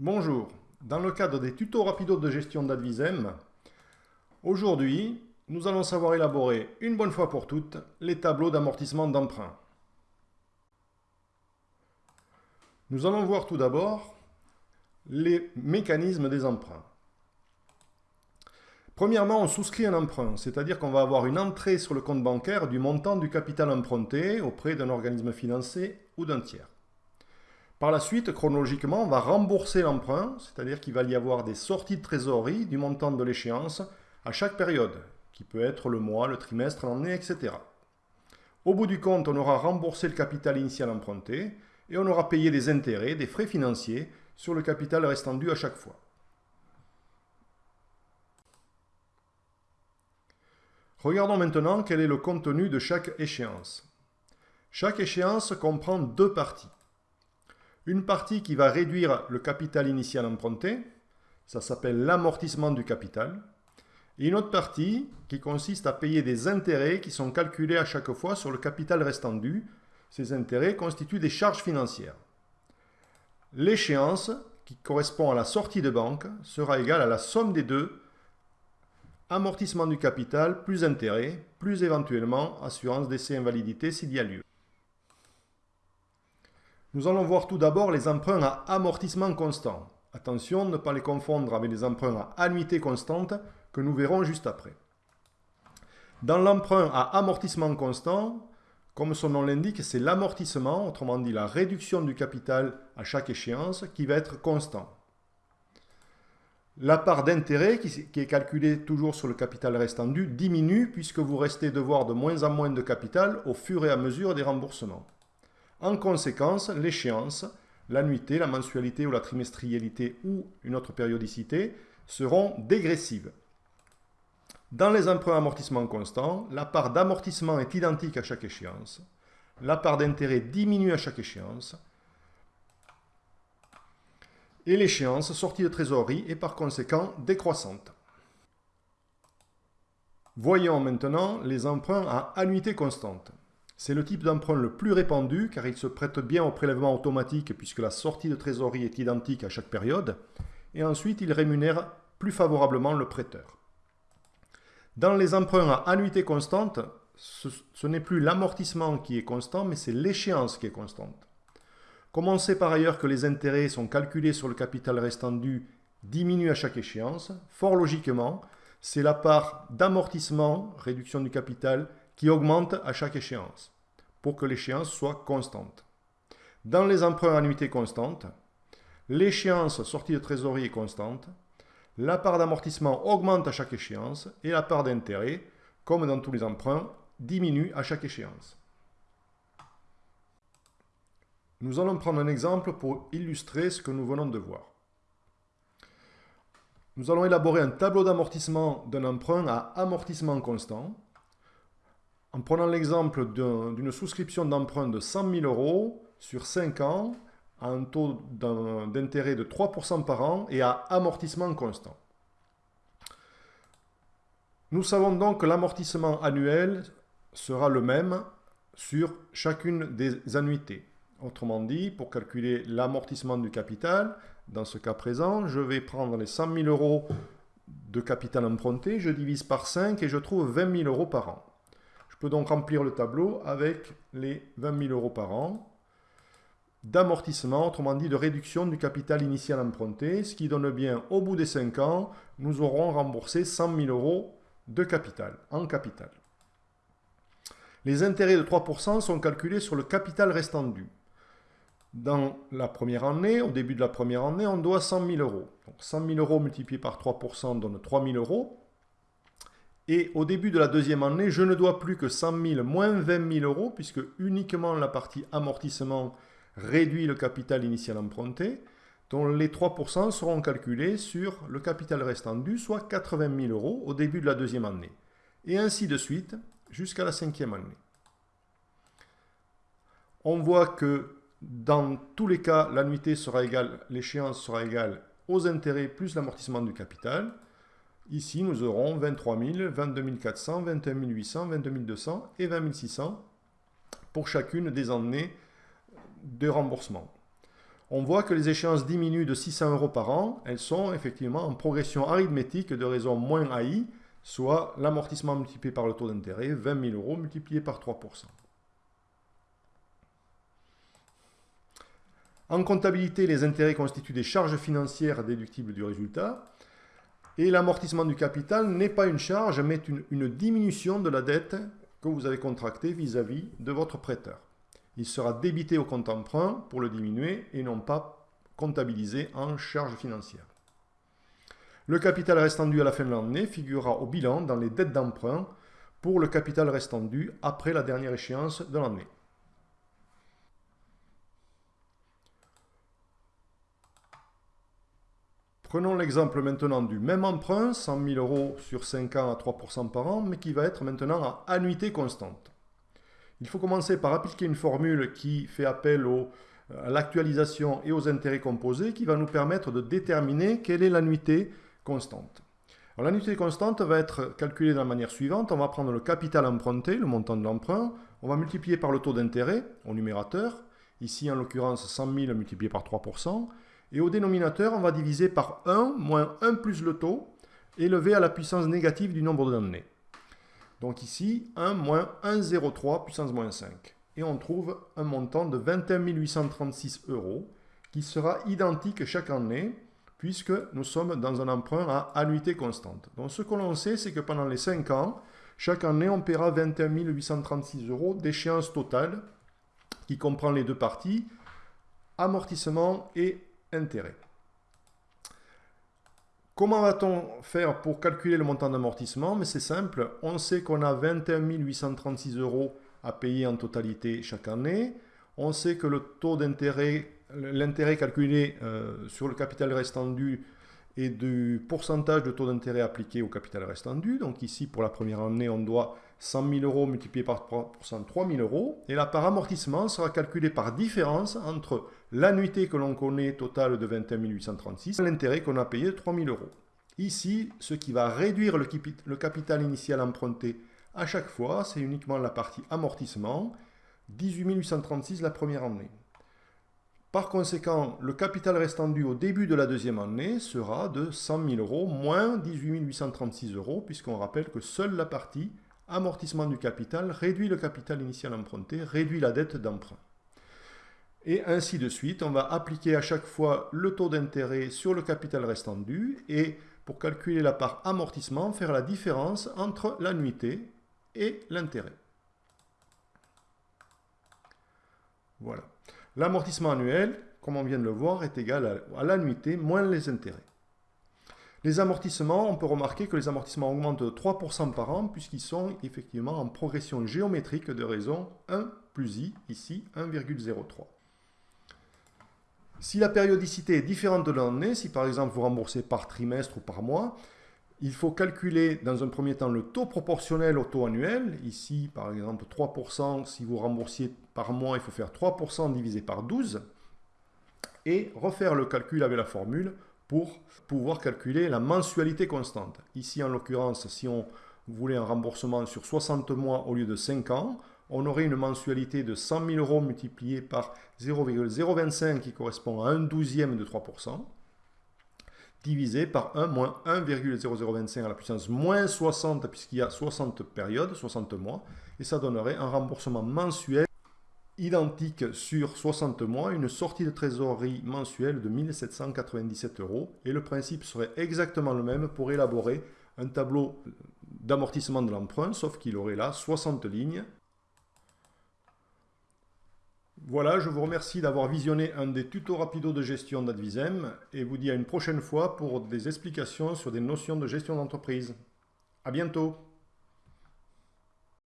Bonjour, dans le cadre des tutos rapidos de gestion d'Advisem, aujourd'hui, nous allons savoir élaborer une bonne fois pour toutes les tableaux d'amortissement d'emprunt. Nous allons voir tout d'abord les mécanismes des emprunts. Premièrement, on souscrit un emprunt, c'est-à-dire qu'on va avoir une entrée sur le compte bancaire du montant du capital emprunté auprès d'un organisme financier ou d'un tiers. Par la suite, chronologiquement, on va rembourser l'emprunt, c'est-à-dire qu'il va y avoir des sorties de trésorerie du montant de l'échéance à chaque période, qui peut être le mois, le trimestre, l'année, etc. Au bout du compte, on aura remboursé le capital initial emprunté et on aura payé des intérêts, des frais financiers sur le capital restant dû à chaque fois. Regardons maintenant quel est le contenu de chaque échéance. Chaque échéance comprend deux parties. Une partie qui va réduire le capital initial emprunté, ça s'appelle l'amortissement du capital. Et une autre partie qui consiste à payer des intérêts qui sont calculés à chaque fois sur le capital restant dû. Ces intérêts constituent des charges financières. L'échéance, qui correspond à la sortie de banque, sera égale à la somme des deux, amortissement du capital plus intérêt, plus éventuellement assurance d'essai invalidité s'il y a lieu. Nous allons voir tout d'abord les emprunts à amortissement constant. Attention, ne pas les confondre avec les emprunts à annuité constante que nous verrons juste après. Dans l'emprunt à amortissement constant, comme son nom l'indique, c'est l'amortissement, autrement dit la réduction du capital à chaque échéance, qui va être constant. La part d'intérêt, qui est calculée toujours sur le capital restant dû, diminue puisque vous restez devoir de moins en moins de capital au fur et à mesure des remboursements. En conséquence, l'échéance, l'annuité, la mensualité ou la trimestrialité ou une autre périodicité seront dégressives. Dans les emprunts à amortissement constant, la part d'amortissement est identique à chaque échéance. La part d'intérêt diminue à chaque échéance. Et l'échéance sortie de trésorerie est par conséquent décroissante. Voyons maintenant les emprunts à annuité constante. C'est le type d'emprunt le plus répandu car il se prête bien au prélèvement automatique puisque la sortie de trésorerie est identique à chaque période. Et ensuite, il rémunère plus favorablement le prêteur. Dans les emprunts à annuité constante, ce, n'est plus l'amortissement qui est constant, mais c'est l'échéance qui est constante. Comme on sait par ailleurs que les intérêts sont calculés sur le capital restant dû diminue à chaque échéance, fort logiquement, c'est la part d'amortissement, réduction du capital, qui augmente à chaque échéance, pour que l'échéance soit constante. Dans les emprunts à annuité constante, l'échéance sortie de trésorerie est constante, la part d'amortissement augmente à chaque échéance et la part d'intérêt, comme dans tous les emprunts, diminue à chaque échéance. Nous allons prendre un exemple pour illustrer ce que nous venons de voir. Nous allons élaborer un tableau d'amortissement d'un emprunt à amortissement constant en prenant l'exemple d'une souscription d'emprunt de 100 000 euros sur 5 ans, à un taux d'intérêt de 3% par an et à amortissement constant. Nous savons donc que l'amortissement annuel sera le même sur chacune des annuités. Autrement dit, pour calculer l'amortissement du capital, dans ce cas présent, je vais prendre les 100 000 euros de capital emprunté, je divise par 5 et je trouve 20 000 euros par an. Je peux donc remplir le tableau avec les 20 000 euros par an d'amortissement, autrement dit de réduction du capital initial emprunté, ce qui donne bien au bout des 5 ans, nous aurons remboursé 100 000 euros de capital, en capital. Les intérêts de 3% sont calculés sur le capital restant dû. Dans la première année, au début de la première année, on doit 100 000 euros. Donc 100 000 euros multiplié par 3% donne 3 000 euros. Et au début de la deuxième année, je ne dois plus que 100 000 moins 20 000 euros, puisque uniquement la partie amortissement réduit le capital initial emprunté, dont les 3% seront calculés sur le capital restant dû, soit 80 000 euros au début de la deuxième année. Et ainsi de suite jusqu'à la cinquième année. On voit que dans tous les cas, l'annuité sera égale, l'échéance sera égale aux intérêts plus l'amortissement du capital. Ici, nous aurons 23 000, 22 400, 21 800, 22 200 et 20 600 pour chacune des années de remboursement. on voit que les échéances diminuent de 600 euros par an. Elles sont effectivement en progression arithmétique de raison moins AI, soit l'amortissement multiplié par le taux d'intérêt, 20 000 euros multiplié par 3%. En comptabilité, les intérêts constituent des charges financières déductibles du résultat. Et l'amortissement du capital n'est pas une charge, mais une, diminution de la dette que vous avez contractée vis-à-vis de votre prêteur. Il sera débité au compte emprunt pour le diminuer et non pas comptabilisé en charge financière. Le capital restant dû à la fin de l'année figurera au bilan dans les dettes d'emprunt pour le capital restant dû après la dernière échéance de l'année. Prenons l'exemple maintenant du même emprunt, 100 000 euros sur 5 ans à 3% par an, mais qui va être maintenant à annuité constante. Il faut commencer par appliquer une formule qui fait appel à l'actualisation et aux intérêts composés, qui va nous permettre de déterminer quelle est l'annuité constante. L'annuité constante va être calculée de la manière suivante. On va prendre le capital emprunté, le montant de l'emprunt. On va multiplier par le taux d'intérêt au numérateur. Ici, en l'occurrence, 100 000 multiplié par 3%. Et au dénominateur, on va diviser par 1 moins 1 plus le taux, élevé à la puissance négative du nombre d'années. Donc ici, 1 moins 1,03 puissance moins 5. Et on trouve un montant de 21 836 euros qui sera identique chaque année puisque nous sommes dans un emprunt à annuité constante. Donc ce que l'on sait, c'est que pendant les 5 ans, chaque année, on paiera 21 836 euros d'échéance totale qui comprend les deux parties, amortissement et Comment va-t-on faire pour calculer le montant d'amortissement? C'est simple, on sait qu'on a 21 836 euros à payer en totalité chaque année. On sait que le taux d'intérêt, l'intérêt calculé euh, sur le capital restant dû est du pourcentage de taux d'intérêt appliqué au capital restant dû. Donc ici, pour la première année, on doit 100 000 euros multiplié par 3%, 3 000 euros. Et la part amortissement sera calculée par différence entre l'annuité que l'on connaît totale de 21 836 et l'intérêt qu'on a payé de 3 000 euros. Ici, ce qui va réduire le capital initial emprunté à chaque fois, c'est uniquement la partie amortissement, 18 836 la première année. Par conséquent, le capital restant dû au début de la deuxième année sera de 100 000 euros moins 18 836 euros, puisqu'on rappelle que seule la partie amortissement du capital réduit le capital initial emprunté, réduit la dette d'emprunt. Et ainsi de suite, on va appliquer à chaque fois le taux d'intérêt sur le capital restant dû et pour calculer la part amortissement, faire la différence entre l'annuité et l'intérêt. Voilà. L'amortissement annuel, comme on vient de le voir, est égal à, l'annuité moins les intérêts. Les amortissements, on peut remarquer que les amortissements augmentent de 3% par an puisqu'ils sont effectivement en progression géométrique de raison 1 plus i, ici 1,03. Si la périodicité est différente de l'année, si par exemple vous remboursez par trimestre ou par mois, il faut calculer dans un premier temps le taux proportionnel au taux annuel. Ici, par exemple, 3%, si vous remboursiez par mois, il faut faire 3% divisé par 12. Et refaire le calcul avec la formule pour pouvoir calculer la mensualité constante. Ici, en l'occurrence, si on voulait un remboursement sur 60 mois au lieu de 5 ans, on aurait une mensualité de 100 000 euros multipliée par 0,025 qui correspond à un douzième de 3% divisé par 1 moins 1,0025 à la puissance moins 60, puisqu'il y a 60 périodes, 60 mois, et ça donnerait un remboursement mensuel identique sur 60 mois, une sortie de trésorerie mensuelle de 1797 euros, et le principe serait exactement le même pour élaborer un tableau d'amortissement de l'emprunt, sauf qu'il aurait là 60 lignes voilà, je vous remercie d'avoir visionné un des tutos rapidos de gestion d'Advisem et vous dis à une prochaine fois pour des explications sur des notions de gestion d'entreprise. À bientôt